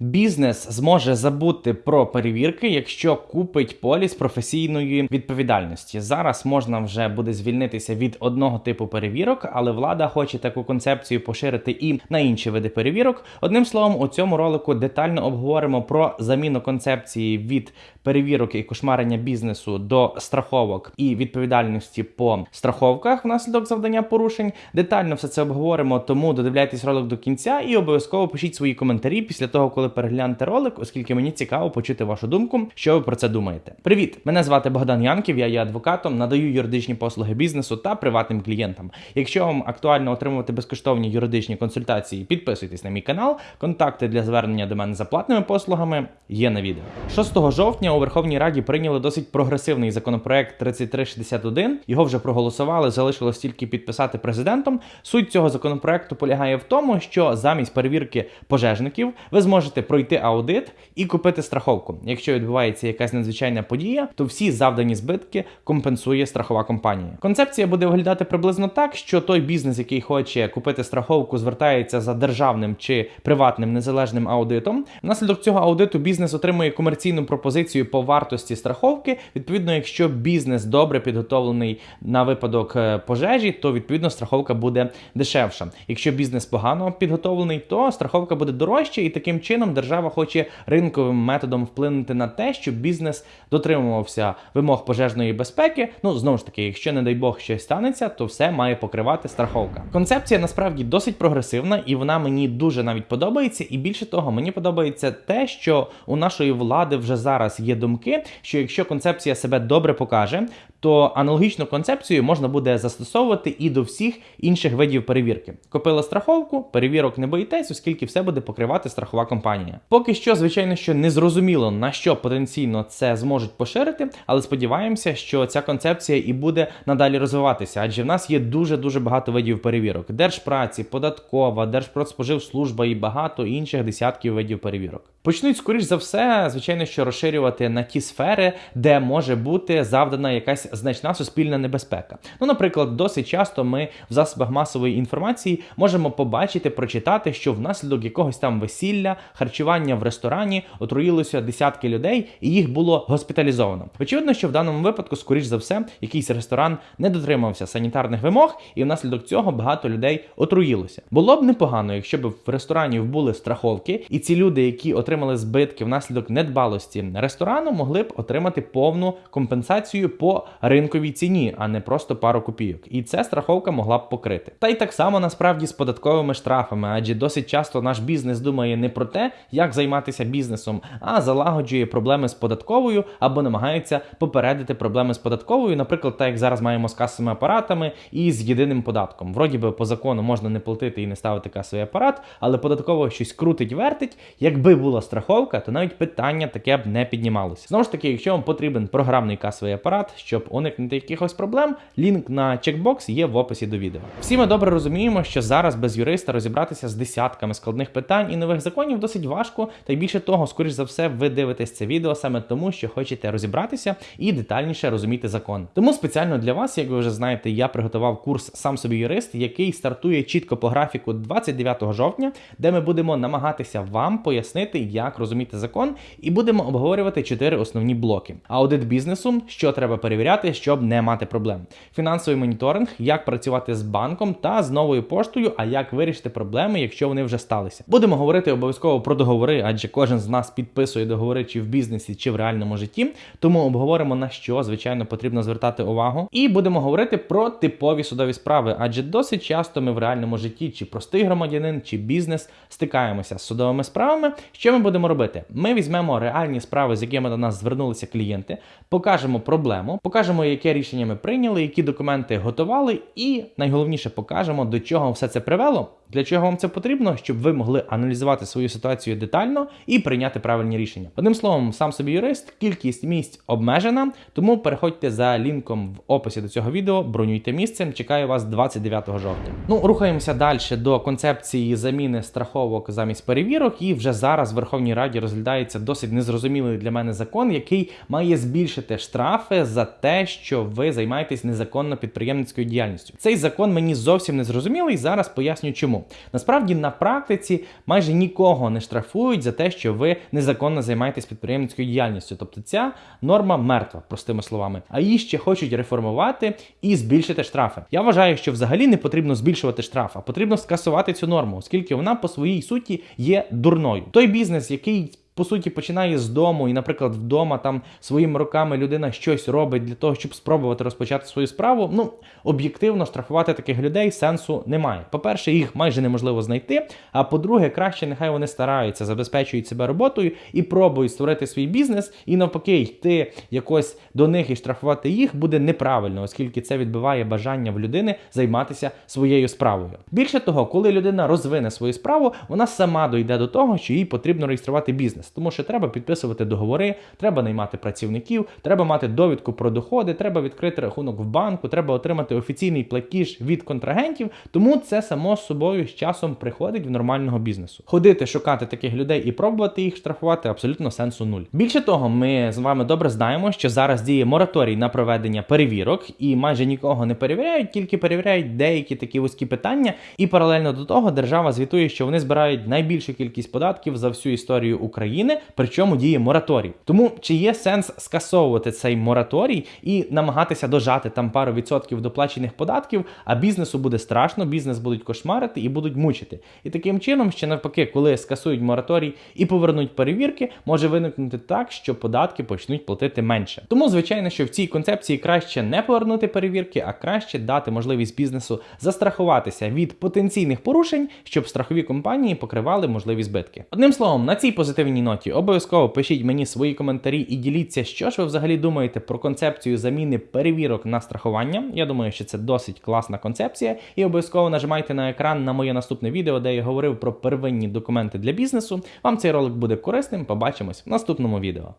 Бізнес зможе забути про перевірки, якщо купить поліс професійної відповідальності. Зараз можна вже буде звільнитися від одного типу перевірок, але влада хоче таку концепцію поширити і на інші види перевірок. Одним словом, у цьому ролику детально обговоримо про заміну концепції від перевірок і кошмарення бізнесу до страховок і відповідальності по страховках внаслідок завдання порушень. Детально все це обговоримо, тому додивляйтесь ролик до кінця і обов'язково пишіть свої коментарі після того, коли переглянете ролик, оскільки мені цікаво почути вашу думку, що ви про це думаєте. Привіт! Мене звати Богдан Янків, я є адвокатом, надаю юридичні послуги бізнесу та приватним клієнтам. Якщо вам актуально отримувати безкоштовні юридичні консультації, підписуйтесь на мій канал. Контакти для звернення до мене за платними послугами є на відео. 6 жовтня у Верховній Раді прийняли досить прогресивний законопроект 3361. Його вже проголосували, залишилось тільки підписати президентом. Суть цього законопроекту полягає в тому, що замість перевірки пожежників ви зможете пройти аудит і купити страховку. Якщо відбувається якась надзвичайна подія, то всі завдані збитки компенсує страхова компанія. Концепція буде виглядати приблизно так, що той бізнес, який хоче купити страховку, звертається за державним чи приватним незалежним аудитом. Внаслідок цього аудиту бізнес отримує комерційну пропозицію по вартості страховки. Відповідно, якщо бізнес добре підготовлений на випадок е, пожежі, то відповідно страховка буде дешевша. Якщо бізнес погано підготовлений, то страховка буде дорожча, і таким чином держава хоче ринковим методом вплинути на те, щоб бізнес дотримувався вимог пожежної безпеки. Ну знову ж таки, якщо не дай Бог щось станеться, то все має покривати страховка. Концепція насправді досить прогресивна, і вона мені дуже навіть подобається. І більше того, мені подобається те, що у нашої влади вже зараз є думки, що якщо концепція себе добре покаже, то аналогічну концепцію можна буде застосовувати і до всіх інших видів перевірки. Купили страховку, перевірок не боїтесь, оскільки все буде покривати страхова компанія. Поки що, звичайно, що не зрозуміло на що потенційно це зможуть поширити, але сподіваємося, що ця концепція і буде надалі розвиватися, адже в нас є дуже дуже багато видів перевірок: держпраці, податкова, Держпродспоживслужба і багато інших десятків видів перевірок. Почнуть скоріш за все, звичайно, що розширювати на ті сфери, де може бути завдана якась значна суспільна небезпека. Ну, наприклад, досить часто ми в засобах масової інформації можемо побачити, прочитати, що внаслідок якогось там весілля, харчування в ресторані отруїлося десятки людей, і їх було госпіталізовано. Очевидно, що в даному випадку, скоріш за все, якийсь ресторан не дотримався санітарних вимог, і внаслідок цього багато людей отруїлося. Було б непогано, якщо б в ресторані були страховки, і ці люди, які отримали збитки внаслідок недбалості ресторану, могли б отримати повну компенсацію по ринковій ціні, а не просто пару копійок. І це страховка могла б покрити. Та й так само насправді з податковими штрафами, адже досить часто наш бізнес думає не про те, як займатися бізнесом, а залагоджує проблеми з податковою або намагається попередити проблеми з податковою, наприклад, так як зараз маємо з касовими апаратами і з єдиним податком. Вроді би по закону можна не платити і не ставити касовий апарат, але податково щось крутить, вертить. Якби була страховка, то навіть питання таке б не піднімалося. Знову ж таки, якщо вам потрібен програмний касовий апарат, щоб уникнути якихось проблем, лінк на чекбокс є в описі до відео. Всі ми добре розуміємо, що зараз без юриста розібратися з десятками складних питань і нових законів досить важко, та й більше того, скоріш за все, ви дивитесь це відео саме тому, що хочете розібратися і детальніше розуміти закон. Тому спеціально для вас, як ви вже знаєте, я приготував курс сам собі юрист, який стартує чітко по графіку 29 жовтня, де ми будемо намагатися вам пояснити, як розуміти закон, і будемо обговорювати чотири основні блоки: аудит бізнесу, що треба перевіряти, щоб не мати проблем, фінансовий моніторинг, як працювати з банком та з новою поштою, а як вирішити проблеми, якщо вони вже сталися. Будемо говорити обов'язково про договори, адже кожен з нас підписує договори чи в бізнесі, чи в реальному житті. Тому обговоримо на що звичайно потрібно звертати увагу. І будемо говорити про типові судові справи, адже досить часто ми в реальному житті, чи простий громадянин, чи бізнес стикаємося з судовими справами. Що ми будемо робити? Ми візьмемо реальні справи, з якими до нас звернулися клієнти, покажемо проблему, покажемо, яке рішення ми прийняли, які документи готували, і найголовніше покажемо, до чого все це привело. Для чого вам це потрібно, щоб ви могли аналізувати свою ситуацію детально і прийняти правильні рішення. Одним словом, сам собі юрист, кількість місць обмежена, тому переходьте за лінком в описі до цього відео, бронюйте місце. Чекаю вас 29 жовтня. Ну, рухаємося далі до концепції заміни страховок замість перевірок. І вже зараз в Верховній Раді розглядається досить незрозумілий для мене закон, який має збільшити штрафи за те, що ви займаєтесь незаконно підприємницькою діяльністю. Цей закон мені зовсім не зрозумілий. Зараз поясню, чому. Чому? Насправді на практиці майже нікого не штрафують за те, що ви незаконно займаєтесь підприємницькою діяльністю. Тобто ця норма мертва, простими словами. А її ще хочуть реформувати і збільшити штрафи. Я вважаю, що взагалі не потрібно збільшувати штраф, а потрібно скасувати цю норму, оскільки вона по своїй суті є дурною. Той бізнес, який по суті починає з дому, і, наприклад, вдома там своїми руками людина щось робить для того, щоб спробувати розпочати свою справу. Ну об'єктивно штрафувати таких людей сенсу немає. По-перше, їх майже неможливо знайти. А по-друге, краще нехай вони стараються, забезпечують себе роботою і пробують створити свій бізнес, і навпаки, йти якось до них і штрафувати їх буде неправильно, оскільки це відбиває бажання в людини займатися своєю справою. Більше того, коли людина розвине свою справу, вона сама дойде до того, що їй потрібно реєструвати бізнес, тому що треба підписувати договори, треба наймати працівників, треба мати довідку про доходи, треба відкрити рахунок в банку, треба отримати офіційний платіж від контрагентів. Тому це само собою з часом приходить в нормального бізнесу. Ходити, шукати таких людей і пробувати їх штрафувати абсолютно сенсу нуль. Більше того, ми з вами добре знаємо, що зараз діє мораторій на проведення перевірок, і майже нікого не перевіряють, тільки перевіряють деякі такі вузькі питання. І паралельно до того держава звітує, що вони збирають найбільшу кількість податків за всю історію України, причому діє мораторій. Тому чи є сенс скасовувати цей мораторій і намагатися дожати там пару відсотків доплачених податків, а бізнесу буде страшно, бізнес будуть кошмарити і будуть мучити. І таким чином, ще навпаки, коли скасують мораторій і повернуть перевірки, може виникнути так, що податки почнуть платити менше. Тому, звичайно, що в цій концепції краще не повернути перевірки, а краще дати можливість бізнесу застрахуватися від потенційних порушень, щоб страхові компанії покривали можливі збитки. Одним словом, на цій позитивній ноті обов'язково пишіть мені свої коментарі і діліться, що ж ви взагалі думаєте про концепцію заміни перевірок на страхування. Я думаю, що це досить класна концепція, і обов'язково нажимайте на екран на моє наступне відео, де я говорив про первинні документи для бізнесу. Вам цей ролик буде корисним. Побачимось в наступному відео.